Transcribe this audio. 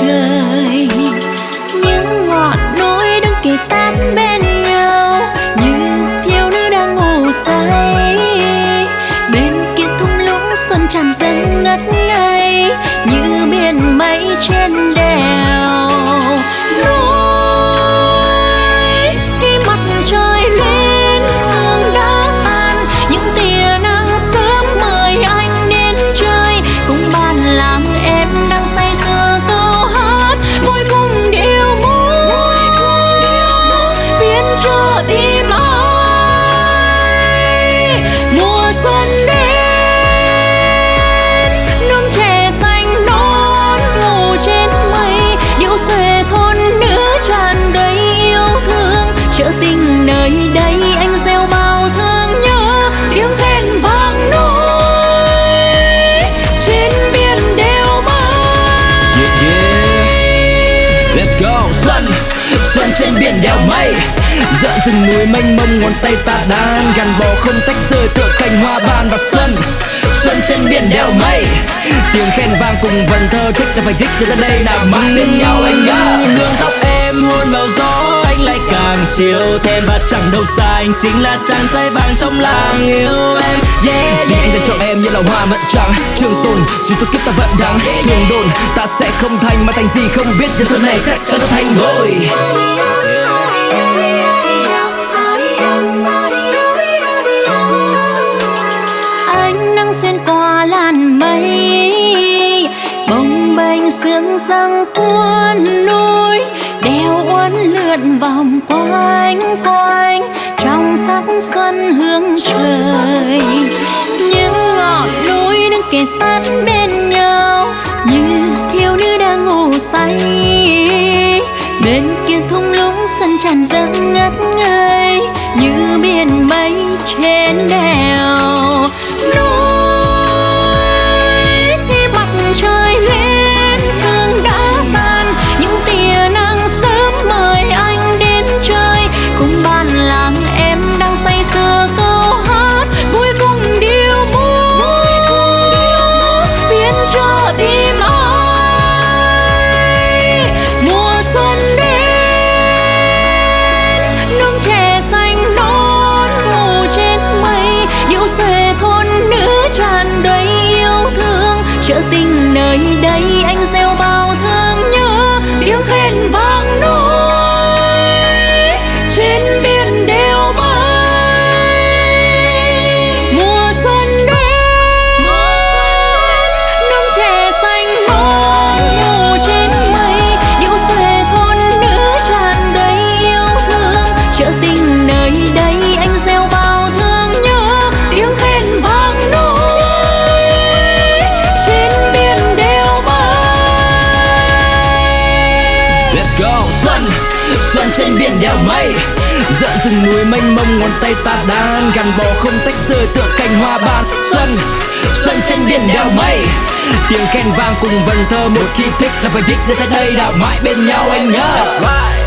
trời. Những ngọn núi đứng kề sát bên nhau, như thiếu nữ đang ngủ say. Bên kia thung lũng xuân tràn dâng ngất ngây, như biển mây trên đèn trên biển đèo mây. Dợn rừng núi mênh mông, ngón tay ta đan Gắn bó không tách rời tựa cành hoa ban và xuân. Xuân trên biển đèo mây. Tiếng khen vang cùng vần thơ, thích ta phải thích cho tới đây nào mãi bên nhau anh nhớ nương tóc em hôn vào gió anh lại càng siêu thêm. Và chẳng đâu xa anh chính là chàng trai vàng trong làng yêu em. Yeah, yeah. Vì anh dành cho em như là hoa mận trắng. Trường tồn xin cho kiếp ta vẫn đắng thường đồn ta sẽ không thành mà thành gì không biết. Nhưng xuân này chắc chắn ta thành ngôi ánh nắng xuyên qua làn mây bồng bềnh sương răng cuốn núi đeo uốn lượn vòng quanh quanh, trong sắc xuân hương trời. Những ngọn núi đứng kề sát bên nhau, như thiếu nữ đang ngủ say. Bên kia thung lũng xuân tràn dâng ngất ngây như biển mây trên đèo. Chợ tình nơi đây. Go. Xuân, xuân trên biển đèo mây. Dợn rừng núi mênh mông ngón tay ta đan. Gắn bó không tách rời tựa cành hoa ban. Xuân, xuân trên biển đèo mây. Tiếng khen vang cùng vần thơ một khi thích là phải thích đến tới đây đảo mãi bên nhau anh nhớ.